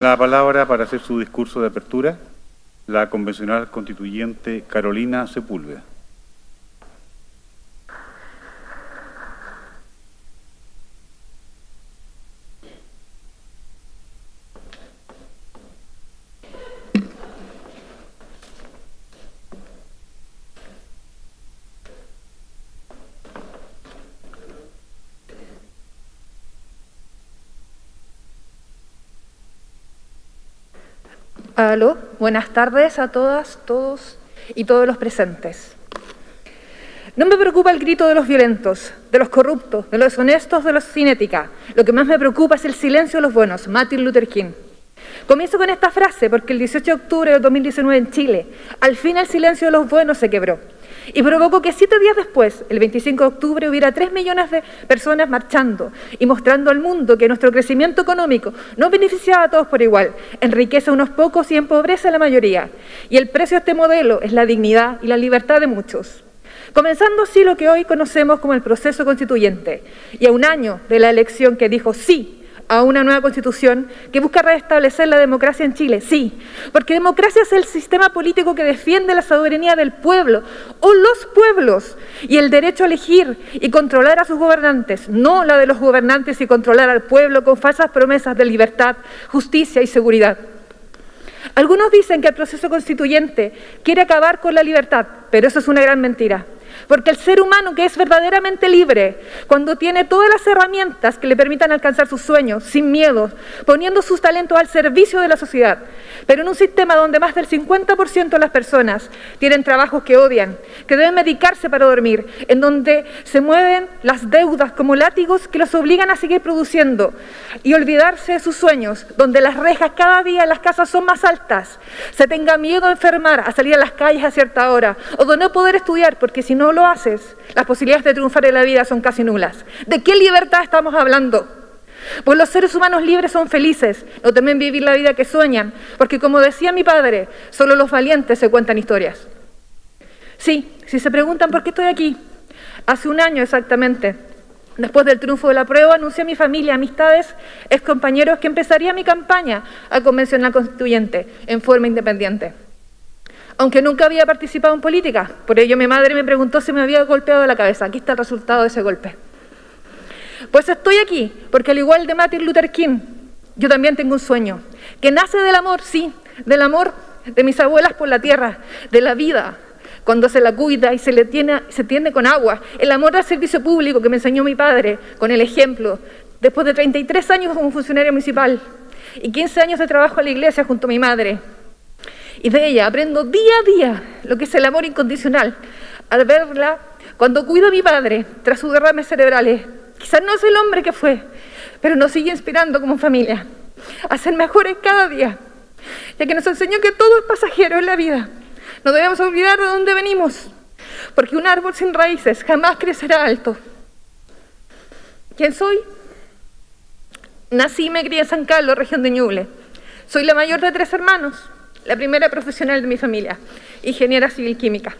La palabra para hacer su discurso de apertura, la convencional constituyente Carolina Sepúlveda. Aló, buenas tardes a todas, todos y todos los presentes. No me preocupa el grito de los violentos, de los corruptos, de los deshonestos, de los sin ética. Lo que más me preocupa es el silencio de los buenos, Martin Luther King. Comienzo con esta frase porque el 18 de octubre de 2019 en Chile, al fin el silencio de los buenos se quebró y provocó que siete días después, el 25 de octubre, hubiera tres millones de personas marchando y mostrando al mundo que nuestro crecimiento económico no beneficiaba a todos por igual, enriquece a unos pocos y empobrece a la mayoría. Y el precio de este modelo es la dignidad y la libertad de muchos. Comenzando así lo que hoy conocemos como el proceso constituyente, y a un año de la elección que dijo sí a una nueva constitución que busca restablecer la democracia en Chile, sí, porque democracia es el sistema político que defiende la soberanía del pueblo o los pueblos y el derecho a elegir y controlar a sus gobernantes, no la de los gobernantes y controlar al pueblo con falsas promesas de libertad, justicia y seguridad. Algunos dicen que el proceso constituyente quiere acabar con la libertad, pero eso es una gran mentira. Porque el ser humano que es verdaderamente libre, cuando tiene todas las herramientas que le permitan alcanzar sus sueños, sin miedo, poniendo sus talentos al servicio de la sociedad, pero en un sistema donde más del 50% de las personas tienen trabajos que odian, que deben medicarse para dormir, en donde se mueven las deudas como látigos que los obligan a seguir produciendo y olvidarse de sus sueños, donde las rejas cada día en las casas son más altas, se tenga miedo a enfermar, a salir a las calles a cierta hora, o de no poder estudiar porque si no lo haces, las posibilidades de triunfar en la vida son casi nulas. ¿De qué libertad estamos hablando? Pues los seres humanos libres son felices, no temen vivir la vida que sueñan, porque como decía mi padre, solo los valientes se cuentan historias. Sí, si se preguntan por qué estoy aquí, hace un año exactamente, después del triunfo de la prueba, anuncié a mi familia, amistades, ex compañeros que empezaría mi campaña a convencional constituyente en forma independiente aunque nunca había participado en política. Por ello mi madre me preguntó si me había golpeado la cabeza. Aquí está el resultado de ese golpe. Pues estoy aquí, porque al igual de Martin Luther King, yo también tengo un sueño, que nace del amor, sí, del amor de mis abuelas por la tierra, de la vida, cuando se la cuida y se le tiene, se tiende con agua, el amor al servicio público que me enseñó mi padre, con el ejemplo, después de 33 años como funcionario municipal y 15 años de trabajo en la iglesia junto a mi madre, y de ella aprendo día a día lo que es el amor incondicional. Al verla, cuando cuido a mi padre tras sus derrames cerebrales, quizás no es el hombre que fue, pero nos sigue inspirando como familia a ser mejores cada día, ya que nos enseñó que todo es pasajero en la vida. No debemos olvidar de dónde venimos, porque un árbol sin raíces jamás crecerá alto. ¿Quién soy? Nací y me crié en San Carlos, región de Ñuble. Soy la mayor de tres hermanos la primera profesional de mi familia, ingeniera civil química.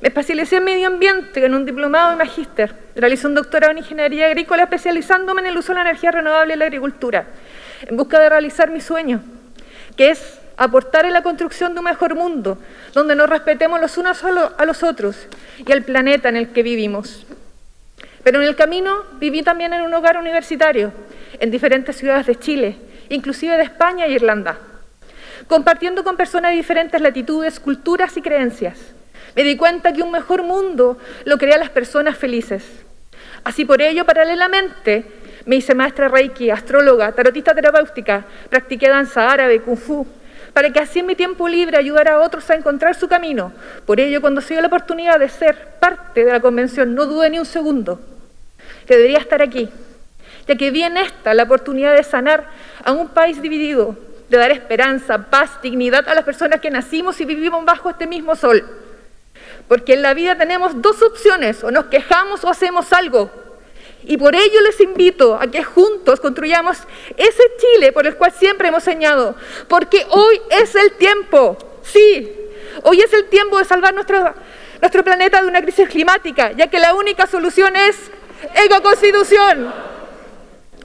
Me especialicé en medio ambiente en un diplomado de magíster. Realicé un doctorado en ingeniería agrícola especializándome en el uso de la energía renovable en la agricultura, en busca de realizar mi sueño, que es aportar en la construcción de un mejor mundo, donde nos respetemos los unos a los otros y al planeta en el que vivimos. Pero en el camino viví también en un hogar universitario, en diferentes ciudades de Chile, inclusive de España e Irlanda compartiendo con personas de diferentes latitudes, culturas y creencias. Me di cuenta que un mejor mundo lo crean las personas felices. Así por ello, paralelamente, me hice maestra Reiki, astróloga, tarotista terapéutica, practiqué danza árabe, kung fu, para que así en mi tiempo libre ayudara a otros a encontrar su camino. Por ello, cuando se dio la oportunidad de ser parte de la convención, no dudé ni un segundo que debería estar aquí, ya que vi en esta la oportunidad de sanar a un país dividido, de dar esperanza, paz, dignidad a las personas que nacimos y vivimos bajo este mismo sol. Porque en la vida tenemos dos opciones, o nos quejamos o hacemos algo. Y por ello les invito a que juntos construyamos ese Chile por el cual siempre hemos soñado. Porque hoy es el tiempo, sí, hoy es el tiempo de salvar nuestro, nuestro planeta de una crisis climática, ya que la única solución es ecoconstitución.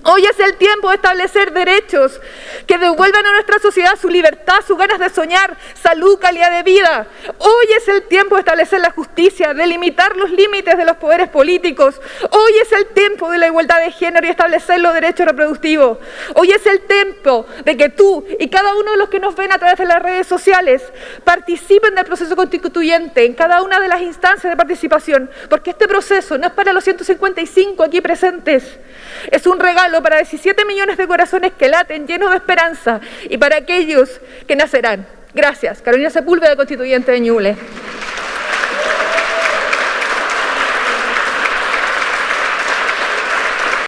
Hoy es el tiempo de establecer derechos que devuelvan a nuestra sociedad su libertad, sus ganas de soñar, salud, calidad de vida. Hoy es el tiempo de establecer la justicia, de limitar los límites de los poderes políticos. Hoy es el tiempo de la igualdad de género y establecer los derechos reproductivos. Hoy es el tiempo de que tú y cada uno de los que nos ven a través de las redes sociales participen del proceso constituyente en cada una de las instancias de participación, porque este proceso no es para los 155 aquí presentes, es un para 17 millones de corazones que laten llenos de esperanza y para aquellos que nacerán. Gracias. Carolina Sepúlveda, constituyente de Ñuble.